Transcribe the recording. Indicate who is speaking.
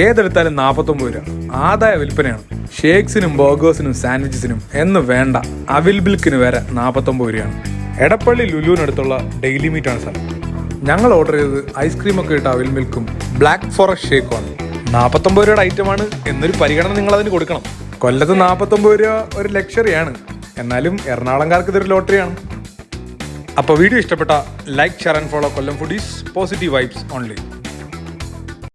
Speaker 1: ഏതെടുത്താലും നാൽപ്പത്തൊമ്പത് രൂപ. ആദായ വിൽപ്പനയാണ്. ഷേക്സിനും ബർഗേഴ്സിനും സാൻഡ്വിച്ചസിനും എന്ന് വേണ്ട അവിൽ ബിൽക്കിന് വരെ നാൽപ്പത്തൊമ്പത് രൂപയാണ്. എടപ്പള്ളി ലുലുവിനടുത്തുള്ള ഡെയിലി മീറ്റാണ് സ്ഥലം ഞങ്ങൾ ഓർഡർ ചെയ്തത് ഐസ്ക്രീം ഒക്കെ ഇട്ട അവിൽ മിൽക്കും ബ്ലാക്ക് ഫോറസ്റ്റ് ഷേക്കുമാണ്. നാൽപ്പത്തൊമ്പത് രൂപയുടെ ഐറ്റമാണ് എന്നൊരു പരിഗണന നിങ്ങൾ അതിന് കൊടുക്കണം. കൊല്ലത്ത് നാൽപ്പത്തൊമ്പത് രൂപ ഒരു ലക്ഷറിയാണ്. എന്നാലും എറണാകുളംകാർക്ക് ഇതൊരു ലോട്ടറിയാണ്. അപ്പോൾ വീഡിയോ ഇഷ്ടപ്പെട്ട like share and follow Kollam foodies positive vibes only